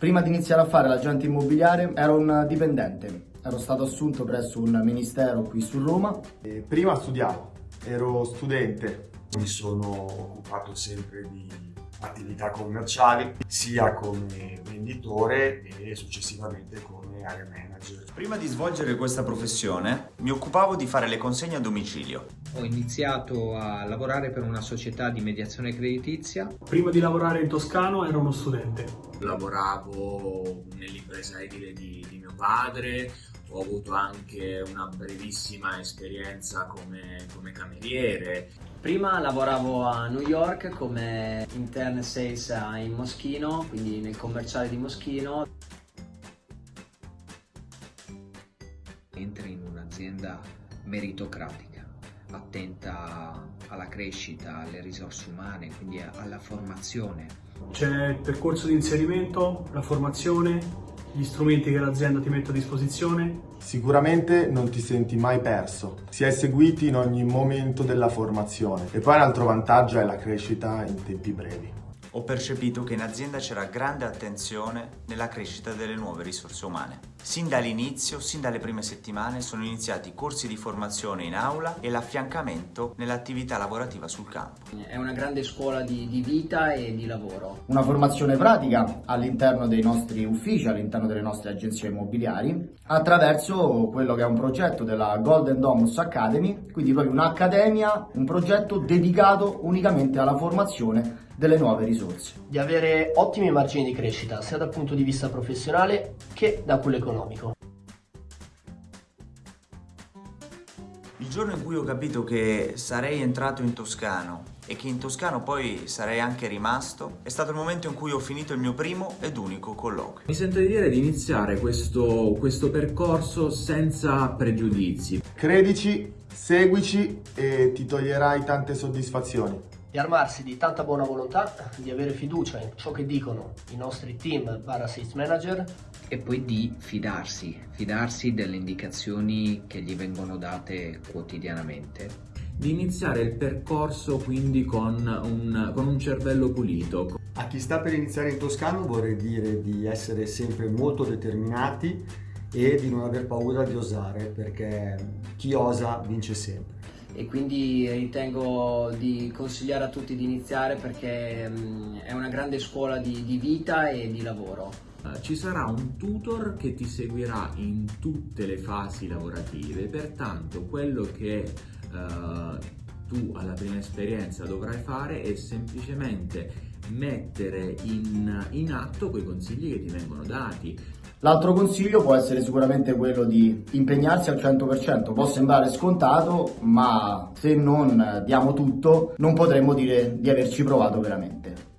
Prima di iniziare a fare l'agente immobiliare ero un dipendente, ero stato assunto presso un ministero qui su Roma. E prima studiavo, ero studente. Mi sono occupato sempre di attività commerciali, sia come venditore e successivamente come area manager. Prima di svolgere questa professione mi occupavo di fare le consegne a domicilio. Ho iniziato a lavorare per una società di mediazione creditizia. Prima di lavorare in Toscano ero uno studente. Lavoravo nell'impresa edile di, di mio padre, ho avuto anche una brevissima esperienza come, come, cameriere. Prima lavoravo a New York come intern sales in Moschino, quindi nel commerciale di Moschino. Entri in un'azienda meritocratica, attenta alla crescita, alle risorse umane, quindi alla formazione. C'è il percorso di inserimento, la formazione, gli strumenti che l'azienda ti mette a disposizione. Sicuramente non ti senti mai perso, si è seguiti in ogni momento della formazione e poi un altro vantaggio è la crescita in tempi brevi. Ho percepito che in azienda c'era grande attenzione nella crescita delle nuove risorse umane. Sin dall'inizio, sin dalle prime settimane, sono iniziati corsi di formazione in aula e l'affiancamento nell'attività lavorativa sul campo. È una grande scuola di, di vita e di lavoro. Una formazione pratica all'interno dei nostri uffici, all'interno delle nostre agenzie immobiliari, attraverso quello che è un progetto della Golden Domus Academy, quindi proprio un'accademia, un progetto dedicato unicamente alla formazione delle nuove risorse. Di avere ottimi margini di crescita sia dal punto di vista professionale che da quello economico. Il giorno in cui ho capito che sarei entrato in Toscano e che in Toscano poi sarei anche rimasto, è stato il momento in cui ho finito il mio primo ed unico colloquio. Mi sento di dire di iniziare questo, questo percorso senza pregiudizi. Credici, seguici e ti toglierai tante soddisfazioni di armarsi di tanta buona volontà, di avere fiducia in ciò che dicono i nostri team barra sales manager e poi di fidarsi, fidarsi delle indicazioni che gli vengono date quotidianamente. Di iniziare il percorso quindi con un, con un cervello pulito. A chi sta per iniziare in Toscano vorrei dire di essere sempre molto determinati e di non aver paura di osare perché chi osa vince sempre e quindi ritengo di consigliare a tutti di iniziare perché è una grande scuola di, di vita e di lavoro. Eh, ci sarà un tutor che ti seguirà in tutte le fasi lavorative, pertanto quello che uh, tu alla prima esperienza dovrai fare è semplicemente mettere in, in atto quei consigli che ti vengono dati. L'altro consiglio può essere sicuramente quello di impegnarsi al 100%, può sembrare scontato, ma se non diamo tutto non potremmo dire di averci provato veramente.